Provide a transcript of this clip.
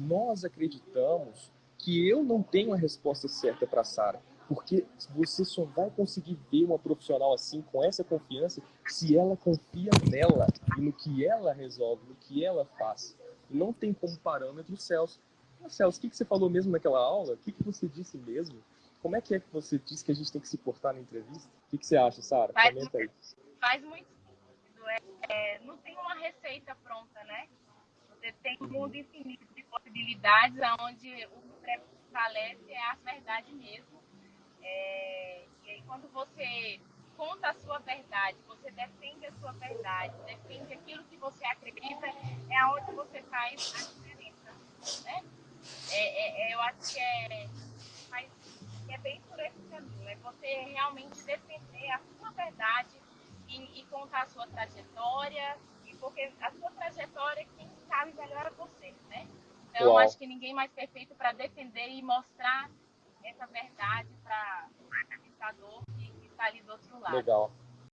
nós acreditamos que eu não tenho a resposta certa para Sara, porque você só vai conseguir ver uma profissional assim, com essa confiança, se ela confia nela e no que ela resolve, no que ela faz. Não tem como parâmetro o Celso. Mas, Celso, o que, que você falou mesmo naquela aula? O que, que você disse mesmo? Como é que é que você disse que a gente tem que se portar na entrevista? O que, que você acha, Sara? Comenta aí. Faz muito sentido. É, é, não tem uma receita pronta, né? Você tem um mundo infinito de possibilidades, onde o que prevalece é a verdade mesmo. É, e aí, quando você conta a sua verdade, você defende a sua verdade, defende aquilo que você acredita, é onde você faz a diferença. Né? É, é, é eu acho que é, faz, é bem por esse caminho, é você realmente defender a sua verdade e, e contar a sua trajetória, e porque a sua trajetória, quem sabe melhor é você, né? Então, acho que ninguém mais perfeito para defender e mostrar essa verdade para o espectador que está ali do outro lado. Legal.